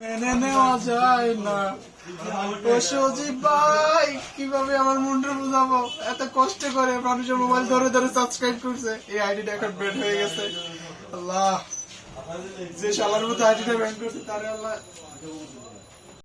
মেনে নেওয়া যায় না। ও সজীব ভাই, কীভাবে আমার মুন্ডু বুঝাবো? এত কষ্ট করে মানুষের মোবাইল ধরে ধরে সাবস্ক্রাইব করছে। এই আইডিটা এখন ব্যান হয়ে গেছে। আল্লাহ, যে শালার মতো আইডিটা ব্যান করছে, তারে আল্লাহ।